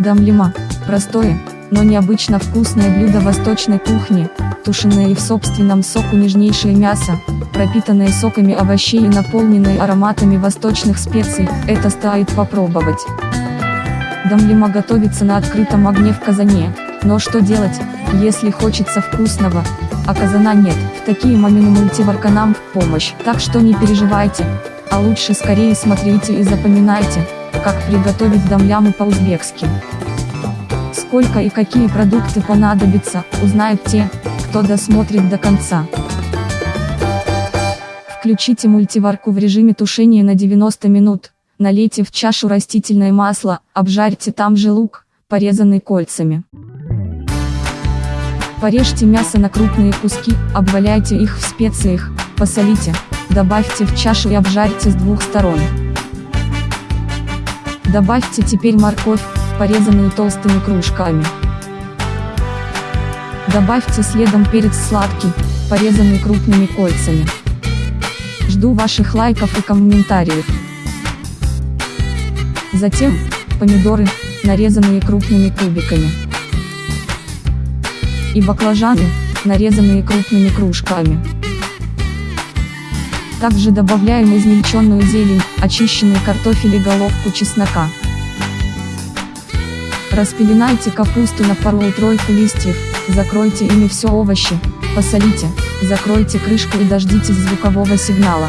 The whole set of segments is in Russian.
Дамлима – простое, но необычно вкусное блюдо восточной кухни, тушеное и в собственном соку нежнейшее мясо, пропитанное соками овощей и наполненное ароматами восточных специй, это стоит попробовать. Дамлима готовится на открытом огне в казане, но что делать, если хочется вкусного, а казана нет, в такие моменты мультиварка нам в помощь, так что не переживайте, а лучше скорее смотрите и запоминайте, как приготовить дамляму по-узбекски. Сколько и какие продукты понадобятся, узнают те, кто досмотрит до конца. Включите мультиварку в режиме тушения на 90 минут, налейте в чашу растительное масло, обжарьте там же лук, порезанный кольцами. Порежьте мясо на крупные куски, обваляйте их в специях, посолите, добавьте в чашу и обжарьте с двух сторон. Добавьте теперь морковь, порезанную толстыми кружками. Добавьте следом перец сладкий, порезанный крупными кольцами. Жду ваших лайков и комментариев. Затем, помидоры, нарезанные крупными кубиками и баклажаны, нарезанные крупными кружками. Также добавляем измельченную зелень, очищенный картофель и головку чеснока. Распеленайте капусту на пару-тройку листьев, закройте ими все овощи, посолите, закройте крышку и дождитесь звукового сигнала.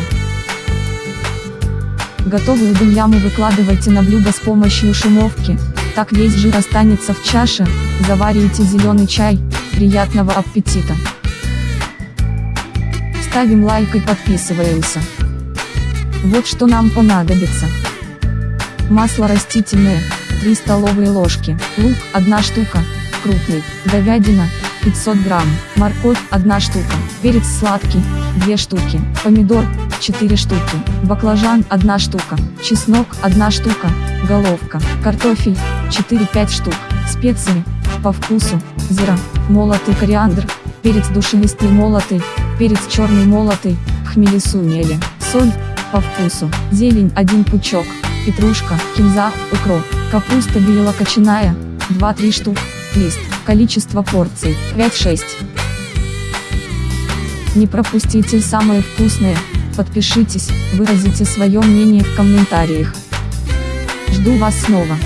Готовую дымляму выкладывайте на блюдо с помощью шумовки, так весь жир останется в чаше, заваривайте зеленый чай, Приятного аппетита! Ставим лайк и подписываемся. Вот что нам понадобится. Масло растительное, 3 столовые ложки, лук 1 штука, крупный, говядина, 500 грамм, морковь 1 штука, перец сладкий, 2 штуки, помидор, 4 штуки, баклажан 1 штука, чеснок 1 штука, головка, картофель, 4-5 штук, специи, по вкусу, зира, молотый кориандр, перец душевистый молотый, перец черный молотый, хмели сунели, соль, по вкусу, зелень 1 пучок, петрушка, кинза, укроп, капуста белокочаная, 2-3 штук, лист, количество порций, 5-6. Не пропустите самое вкусное, подпишитесь, выразите свое мнение в комментариях. Жду вас снова.